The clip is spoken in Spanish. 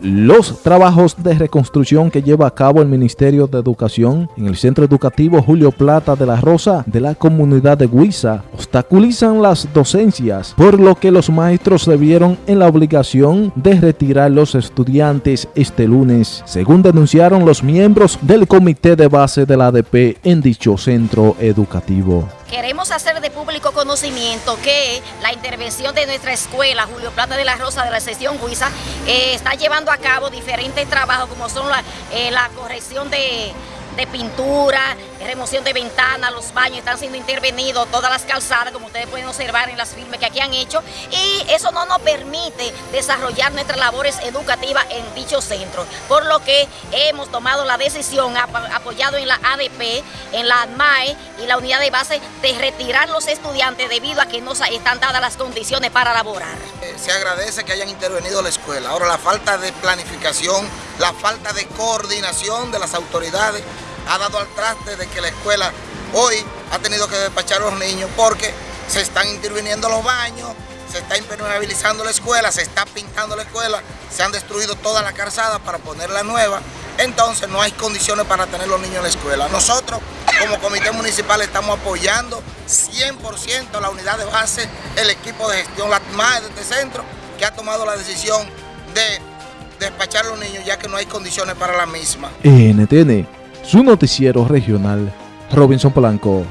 Los trabajos de reconstrucción que lleva a cabo el Ministerio de Educación en el Centro Educativo Julio Plata de la Rosa de la comunidad de Huiza obstaculizan las docencias, por lo que los maestros se vieron en la obligación de retirar los estudiantes este lunes, según denunciaron los miembros del comité de base de la ADP en dicho centro educativo. Queremos hacer de público conocimiento que la intervención de nuestra escuela, Julio Plata de la Rosa de la sesión Huiza, eh, está llevando a cabo diferentes trabajos como son la, eh, la corrección de de pintura, remoción de ventanas, los baños están siendo intervenidos, todas las calzadas, como ustedes pueden observar en las firmes que aquí han hecho, y eso no nos permite desarrollar nuestras labores educativas en dicho centro, por lo que hemos tomado la decisión, apoyado en la ADP, en la ADMAE y la unidad de base, de retirar los estudiantes debido a que no están dadas las condiciones para laborar. Eh, se agradece que hayan intervenido la escuela. Ahora la falta de planificación, la falta de coordinación de las autoridades ha dado al traste de que la escuela hoy ha tenido que despachar a los niños porque se están interviniendo los baños, se está impermeabilizando la escuela, se está pintando la escuela, se han destruido toda la calzada para ponerla nueva, entonces no hay condiciones para tener los niños en la escuela. Nosotros como comité municipal estamos apoyando 100% la unidad de base, el equipo de gestión, la de este centro, que ha tomado la decisión de despachar a los niños ya que no hay condiciones para la misma. NTN su noticiero regional, Robinson Polanco.